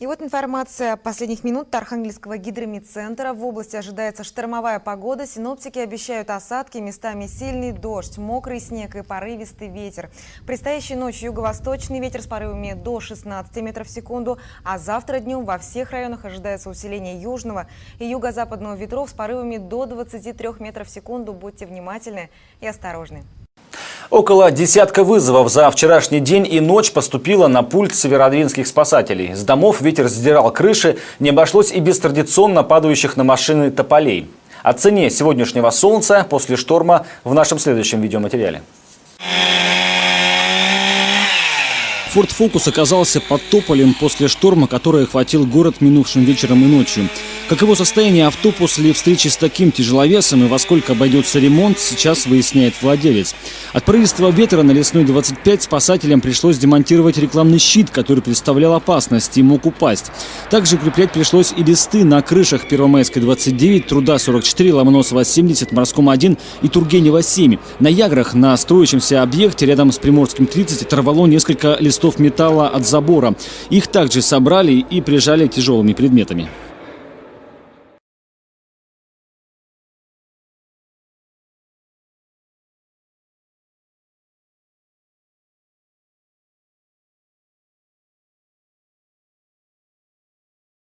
И вот информация последних минут Архангельского гидромедцентра. В области ожидается штормовая погода. Синоптики обещают осадки, местами сильный дождь, мокрый снег и порывистый ветер. Предстоящей ночью юго-восточный ветер с порывами до 16 метров в секунду, а завтра днем во всех районах ожидается усиление южного и юго-западного ветров с порывами до 23 метров в секунду. Будьте внимательны и осторожны. Около десятка вызовов за вчерашний день и ночь поступило на пульт северодвинских спасателей. С домов ветер сдирал крыши, не обошлось и без традиционно падающих на машины тополей. О цене сегодняшнего солнца после шторма в нашем следующем видеоматериале. Форд Фокус оказался под тополем после шторма, который охватил город минувшим вечером и ночью. Каково состояние авто после встречи с таким тяжеловесом и во сколько обойдется ремонт, сейчас выясняет владелец. От порывистого ветра на лесной 25 спасателям пришлось демонтировать рекламный щит, который представлял опасность и мог упасть. Также укреплять пришлось и листы на крышах Первомайской 29, Труда 44, Ломоносова 70, Морском 1 и Тургенева 7. На Яграх на строящемся объекте рядом с Приморским 30 оторвало несколько листов металла от забора. Их также собрали и прижали тяжелыми предметами.